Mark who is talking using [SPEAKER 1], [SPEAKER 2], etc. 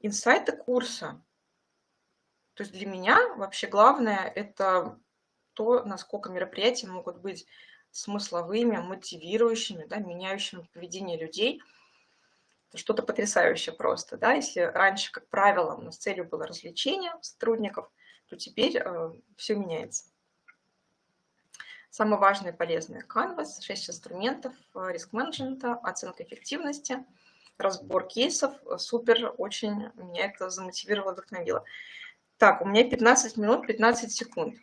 [SPEAKER 1] Инсайты курса. То есть для меня вообще главное– это то, насколько мероприятия могут быть смысловыми, мотивирующими, да, меняющими поведение людей. Это что-то потрясающее просто. Да? Если раньше, как правило, у нас целью было развлечение сотрудников, то теперь э, все меняется. Самое важное и полезное – Canvas, 6 инструментов э, риск-менеджмента, оценка эффективности, разбор кейсов. Супер, очень меня это замотивировало, вдохновило. Так, у меня 15 минут 15 секунд.